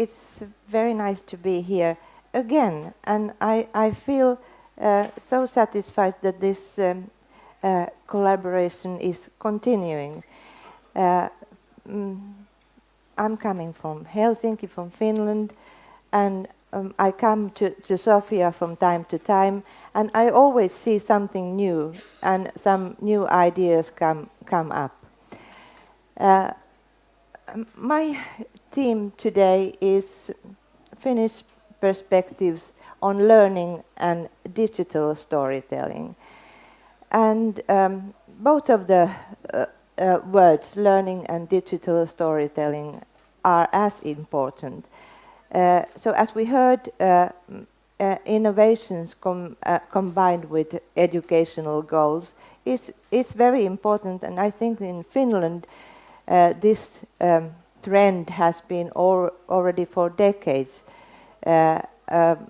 it's very nice to be here again, and I, I feel uh, so satisfied that this um, uh, collaboration is continuing. Uh, mm, I'm coming from Helsinki, from Finland, and um, I come to, to Sofia from time to time, and I always see something new, and some new ideas come, come up. Uh, my theme today is Finnish perspectives on learning and digital storytelling. And um, both of the uh, uh, words, learning and digital storytelling, are as important. Uh, so as we heard, uh, uh, innovations com uh, combined with educational goals is, is very important. And I think in Finland, this um, trend has been al already for decades. Uh, um,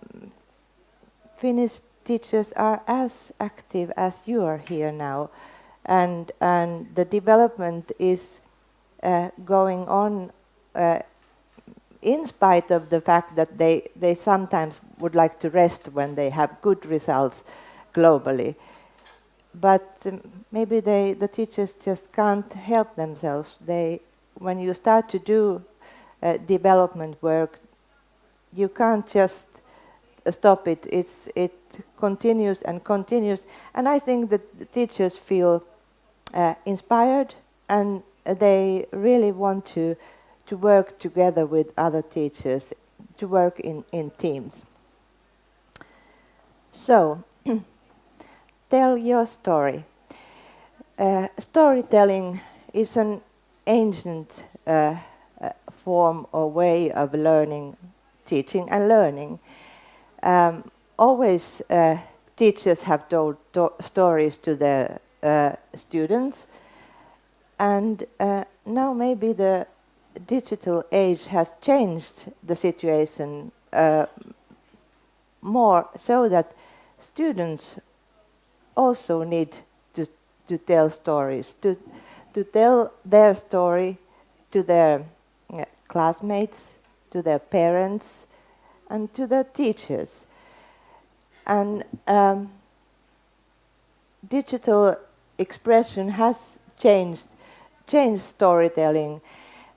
Finnish teachers are as active as you are here now, and and the development is uh, going on uh, in spite of the fact that they they sometimes would like to rest when they have good results globally. But um, maybe they the teachers just can't help themselves. They when you start to do uh, development work, you can't just stop it. It's, it continues and continues. And I think that the teachers feel uh, inspired and they really want to, to work together with other teachers, to work in, in teams. So, tell your story. Uh, storytelling is an ancient uh, uh, form or way of learning, teaching and learning. Um, always uh, teachers have told stories to their uh, students and now maybe the digital age has changed the situation more so that students also need to, to tell stories, to, to tell their story to their uh, classmates, to their parents, and to their teachers. And um, digital expression has changed, changed storytelling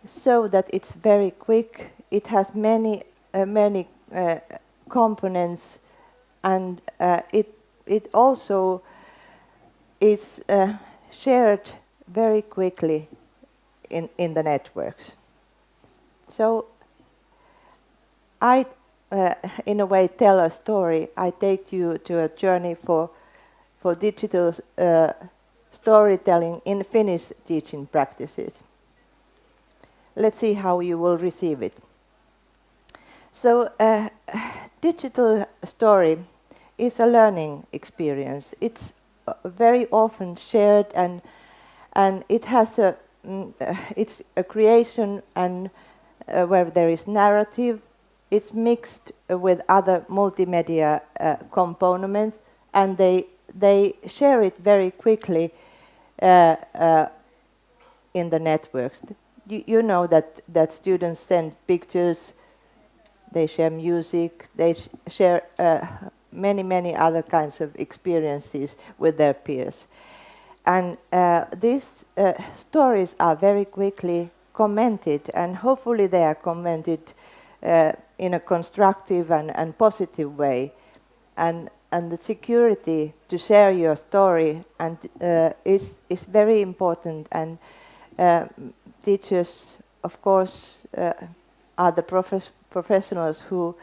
so that it's very quick. It has many, uh, many uh, components, and uh, it it also is uh, shared very quickly in, in the networks. So I, uh, in a way, tell a story. I take you to a journey for, for digital uh, storytelling in Finnish teaching practices. Let's see how you will receive it. So, uh, digital story is a learning experience. It's very often shared and and it has a mm, uh, it's a creation and uh, where there is narrative. It's mixed with other multimedia uh, components and they they share it very quickly uh, uh, in the networks. You, you, know that that students send pictures they share music they sh share uh, many many other kinds of experiences with their peers and uh, these uh, stories are very quickly commented, and hopefully they are commented uh, in a constructive and, and positive way. And, and the security to share your story and, uh, is, is very important. And uh, teachers, of course, uh, are the profes professionals who,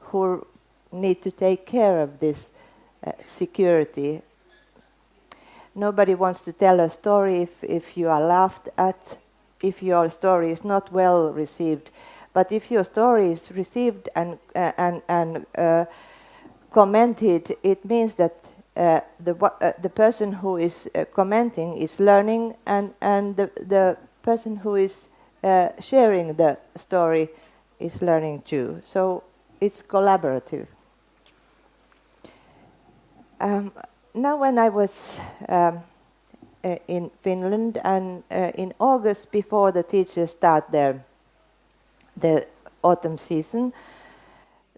who need to take care of this security Nobody wants to tell a story if, if you are laughed at, if your story is not well received. But if your story is received and, uh, and, and uh, commented, it means that uh, the, uh, the person who is uh, commenting is learning and, and the, the person who is uh, sharing the story is learning too. So it's collaborative. Um, now when I was um, uh, in Finland, and uh, in August, before the teachers start their the autumn season,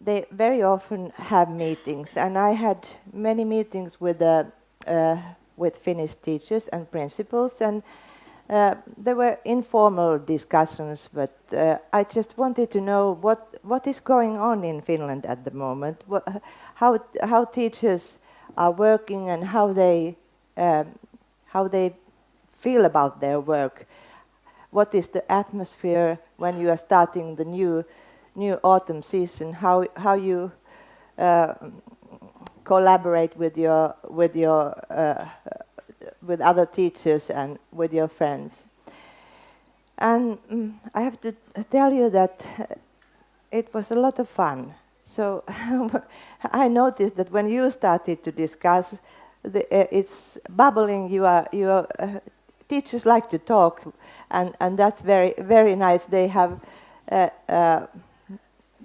they very often have meetings, and I had many meetings with uh, uh, with Finnish teachers and principals, and uh, there were informal discussions. But uh, I just wanted to know what what is going on in Finland at the moment, what, how how teachers are working, and how they um, how they feel about their work. What is the atmosphere when you are starting the new new autumn season, how how you uh, collaborate with your with your uh, with other teachers and with your friends. And um, I have to tell you that it was a lot of fun. So I noticed that when you started to discuss, the, uh, it's bubbling. You are you are, uh, teachers like to talk, and and that's very very nice. They have. Uh, uh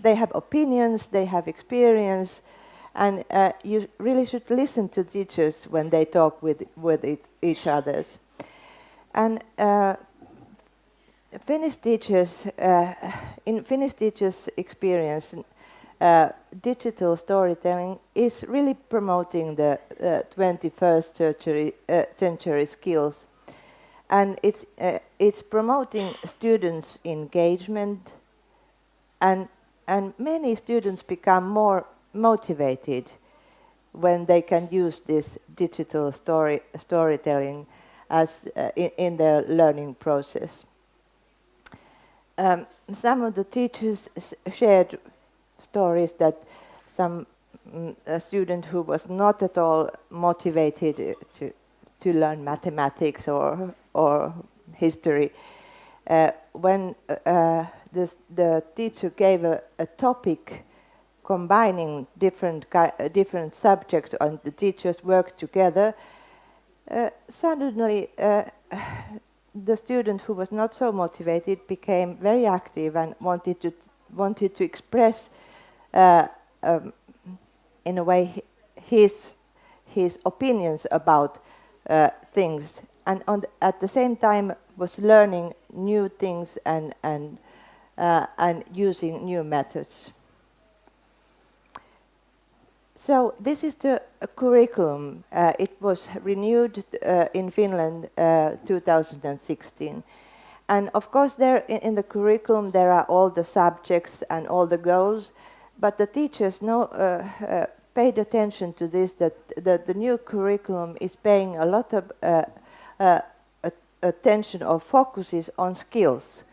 they have opinions, they have experience, and uh, you really should listen to teachers when they talk with, with it, each others. And uh, Finnish teachers, uh, in Finnish teachers' experience, uh, digital storytelling is really promoting the 21st uh, century, uh, century skills. And it's, it's promoting students' engagement and and many students become more motivated when they can use this digital story, storytelling as uh, in, in, their learning process. Um, some of the teachers shared stories that some mm, a student who was not at all motivated to to learn mathematics or or history, uh, when uh, the teacher gave a, a topic combining different, uh, different subjects and the teachers worked together, uh, suddenly uh, the student who was not so motivated became very active and wanted to, wanted to express uh, um, in a way his, his opinions about uh, things and the, at the same time was learning new things and, and uh, and using new methods. So this is the curriculum. Uh, it was renewed uh, in Finland uh, 2016. And of course there in, in, the curriculum there are all the subjects and all the goals, but the teachers uh, uh, paid attention to this that, that the new curriculum is paying a lot of attention or focuses on skills.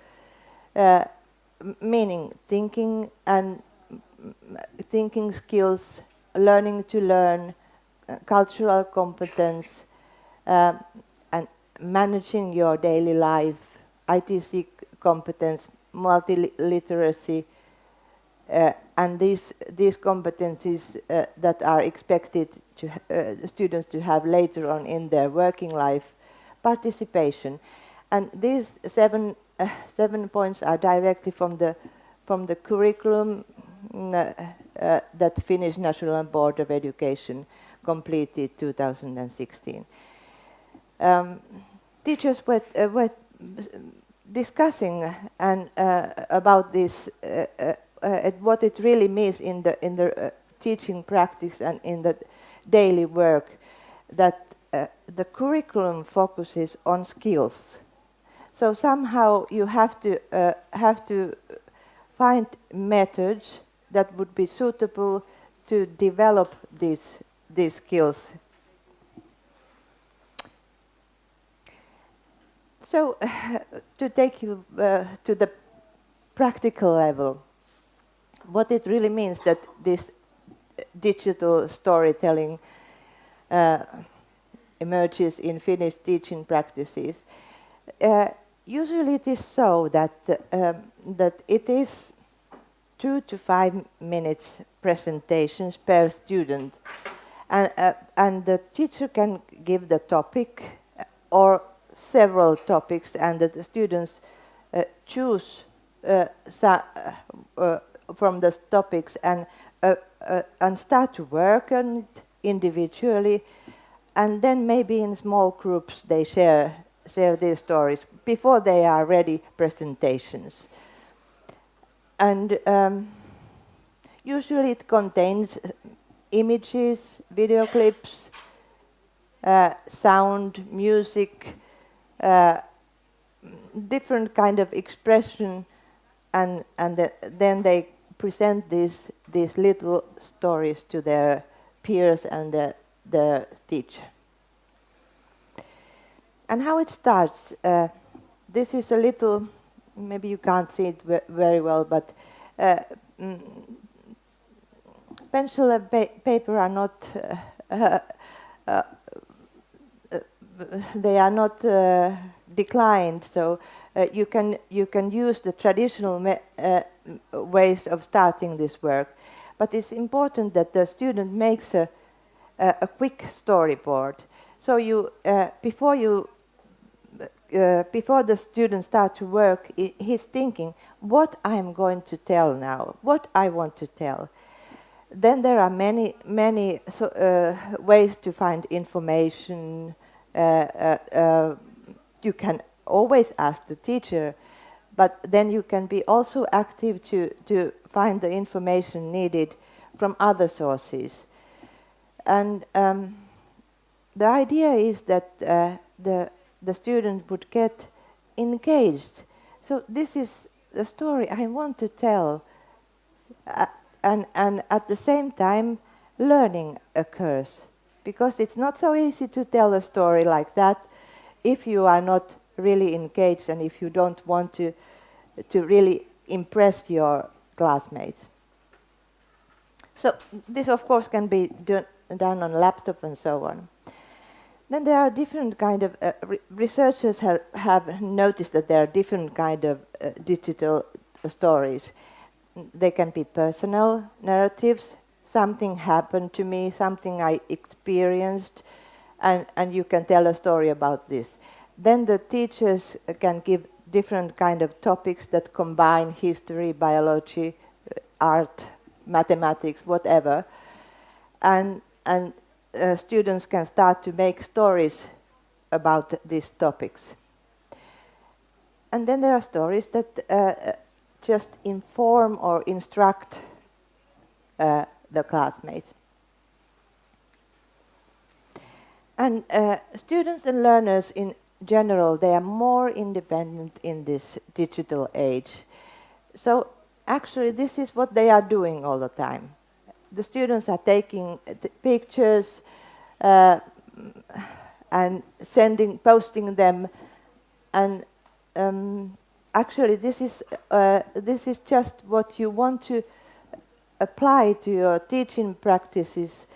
Meaning thinking and thinking skills, learning to learn, uh, cultural competence, uh, and managing your daily life, ITC competence, multiliteracy, uh, and these these competencies uh, that are expected to uh, students to have later on in their working life, participation, and these seven uh, seven points are directly from the from the curriculum mm, uh, uh, that Finnish National Board of Education completed 2016. Um, teachers were, uh, were discussing and uh, about this, uh, what it really means in the in the teaching practice and in the daily work, that the curriculum focuses on skills so somehow you have to uh, have to find methods that would be suitable to develop these these skills. So uh, to take you uh, to the practical level, what it really means that this digital storytelling uh, emerges in Finnish teaching practices. Uh, usually it is so that, um, that it is two to five minutes presentations per student. And, uh, and the teacher can give the topic uh, or several topics and the students uh, choose uh, uh, from the topics and, and start to work on it individually and then maybe in small groups they share share their stories before they are ready presentations. And um, usually it contains images, video clips, uh, sound, music, uh, different kind of expression, and and the, then they present these these little stories to their peers and the, the teacher. And how it starts, uh, this is a little, maybe you can't see it very well, but uh, mm, pencil and pa paper are not, uh, uh, uh they are not uh, declined, so you, can, you can use the traditional ways of starting this work. But it's important that the student makes a, a, a quick storyboard. So you, before you uh, before the student start to work, he's thinking, what I'm going to tell now, what I want to tell. Then there are many, many so, uh, ways to find information. Uh, uh, uh, you can always ask the teacher, but then you can be also active to, to find the information needed from other sources. And um, the idea is that uh, the the student would get engaged. So this is the story I want to tell. Uh, and, and at the same time, learning occurs. Because it's not so easy to tell a story like that if you are not really engaged and if you don't want to, to really impress your classmates. So this, of course, can be done, done on laptop and so on. Then there are different kind of uh, re researchers have, have noticed that there are different kind of uh, digital stories. They can be personal narratives. Something happened to me, something I experienced, and, and you can tell a story about this. Then the teachers can give different kind of topics that combine history, biology, uh, art, mathematics, whatever. And, and uh, students can start to make stories about these topics. And then there are stories that uh, just inform or instruct uh, the classmates. And uh, students and learners in general, they are more independent in this digital age. So actually this is what they are doing all the time the students are taking pictures uh, and sending, posting them, and um, actually this is uh, this is just what you want to apply to your teaching practices.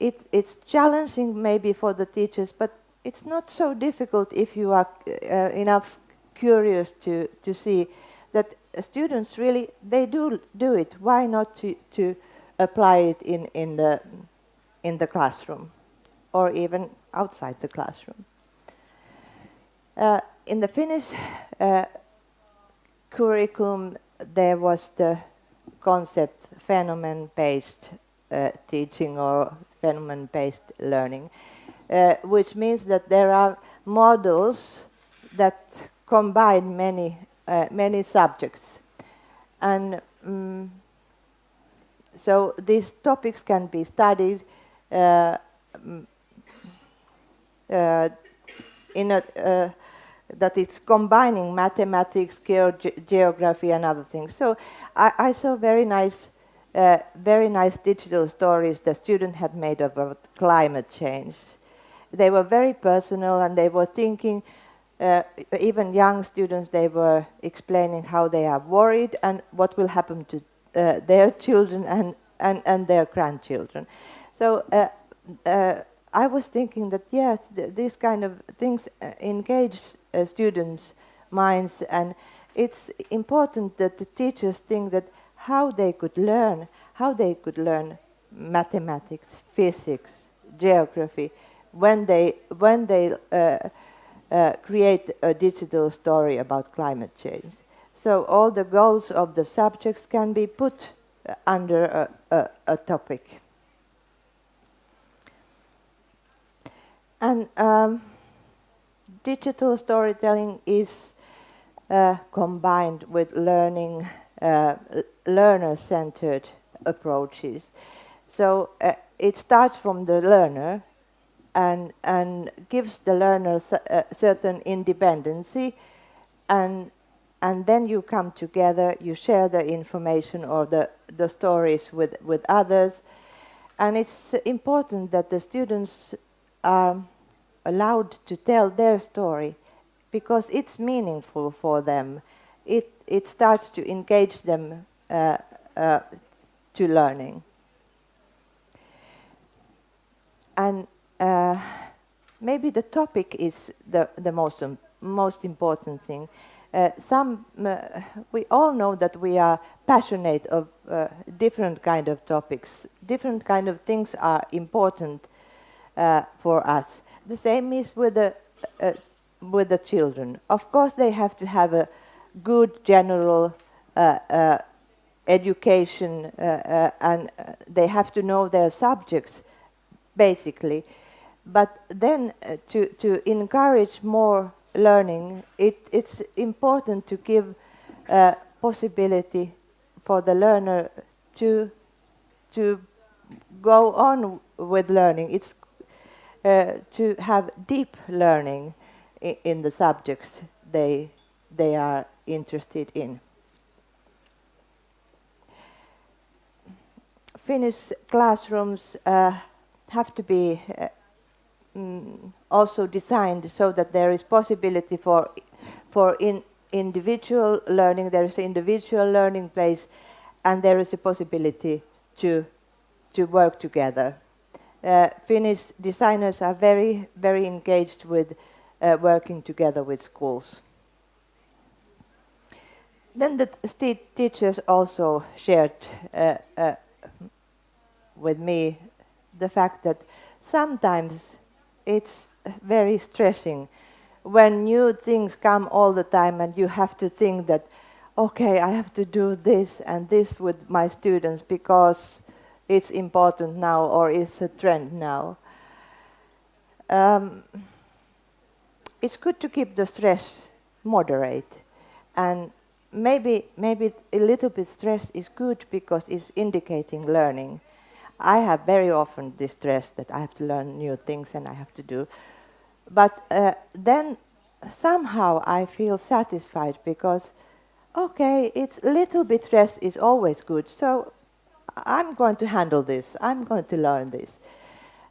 It, it's challenging maybe for the teachers, but it's not so difficult if you are uh, enough curious to to see that students really they do do it. Why not to to apply it in, in, the, in the classroom or even outside the classroom. Uh, in the Finnish uh, curriculum, there was the concept phenomenon-based uh, teaching or phenomenon-based learning, uh, which means that there are models that combine many, uh, many subjects. And um, so these topics can be studied uh, mm, uh, in a, uh, that it's combining mathematics, ge geography, and other things. So I, I saw very nice, uh, very nice digital stories the student had made about climate change. They were very personal, and they were thinking. Uh, even young students, they were explaining how they are worried and what will happen to uh, their children and, and, and their grandchildren. So uh, uh, I was thinking that yes, th these kind of things uh, engage uh, students' minds, and it's important that the teachers think that how they could learn, how they could learn mathematics, physics, geography, when they when they create a digital story about climate change. So all the goals of the subjects can be put uh, under a, a, a topic. And um, digital storytelling is uh, combined with learning, uh, learner-centered approaches. So uh, it starts from the learner and, and gives the learner a certain independency and, and then you come together, you share the information or the, the stories with, with others. And it's important that the students are allowed to tell their story because it's meaningful for them. It, it starts to engage them uh, uh, to learning. And uh, maybe the topic is the, the most, um, most important thing. Uh, some, uh, we all know that we are passionate of uh, different kind of topics. Different kind of things are important uh, for us. The same is with the, uh, with the children. Of course, they have to have a good general uh, education and they have to know their subjects, basically. But then to, to encourage more learning, it, it's important to give a possibility for the learner to, to go on with learning. It's uh, to have deep learning in, in the subjects they, they are interested in. Finnish classrooms uh, have to be uh, mm, also designed so that there is possibility for, for in individual learning, there is an individual learning place, and there is a possibility to, to work together uh, Finnish designers are very, very engaged with uh, working together with schools. Then the teachers also shared uh, uh, with me the fact that sometimes it's very stressing when new things come all the time and you have to think that, okay, I have to do this and this with my students because it's important now or is a trend now. Um, it's good to keep the stress moderate and maybe maybe a little bit stress is good because it's indicating learning. I have very often this stress that I have to learn new things and I have to do. But uh, then somehow I feel satisfied because, okay, it's little bit stress is always good. So I'm going to handle this, I'm going to learn this.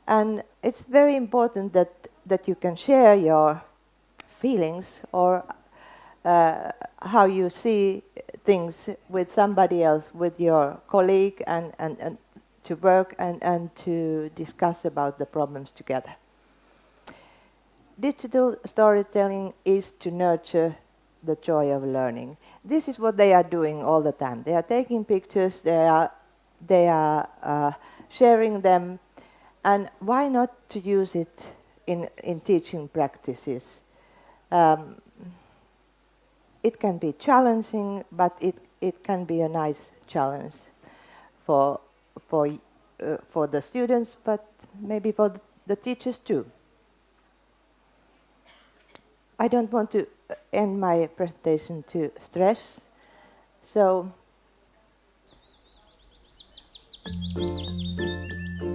And it's very important that, that you can share your feelings or uh, how you see things with somebody else, with your colleague, and, and, and to work and, and to discuss about the problems together. Digital storytelling is to nurture the joy of learning. This is what they are doing all the time. They are taking pictures, they are they are uh, sharing them, and why not to use it in, in teaching practices? Um, it can be challenging, but it, it can be a nice challenge for, for, uh, for the students, but maybe for the, teachers too. I don't want to end my presentation to stress, so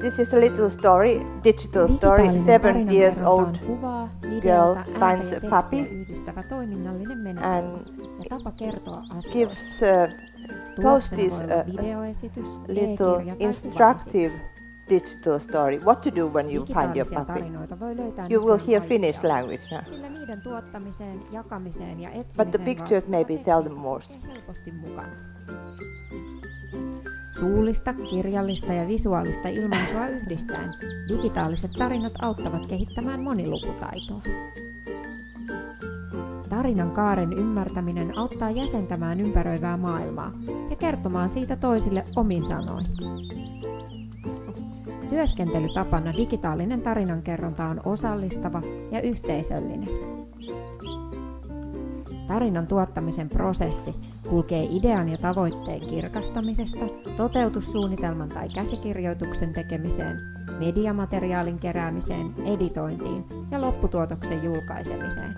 This is a little story, digital story. Seven years old girl finds a puppy and gives uh, post this uh, little instructive digital story. What to do when you find your puppy. You will hear Finnish language now. But the pictures maybe tell them more. Suullista, kirjallista ja visuaalista ilmaisua yhdistäen digitaaliset tarinat auttavat kehittämään monilukutaitoa. Tarinan kaaren ymmärtäminen auttaa jäsentämään ympäröivää maailmaa ja kertomaan siitä toisille omin sanoin. Työskentelytapana digitaalinen tarinankerronta on osallistava ja yhteisöllinen. Tarinan tuottamisen prosessi kulkee idean ja tavoitteen kirkastamisesta, toteutussuunnitelman tai käsikirjoituksen tekemiseen mediamateriaalin keräämiseen, editointiin ja lopputuotoksen julkaisemiseen.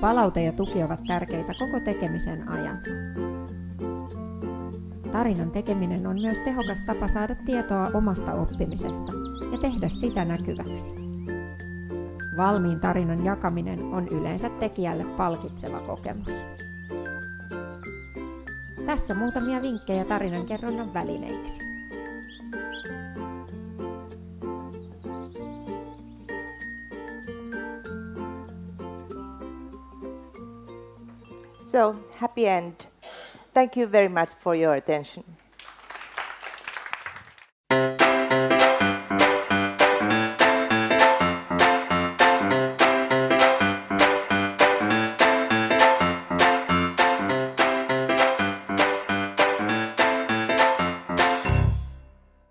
Palaute ja tuki ovat tärkeitä koko tekemisen ajan. Tarinan tekeminen on myös tehokas tapa saada tietoa omasta oppimisesta ja tehdä sitä näkyväksi. Valmiin tarinan jakaminen on yleensä tekijälle palkitseva kokemus. Tässä muutamia vinkkejä tarinan kerronnan välineiksi. So, happy end. Thank you very much for your attention.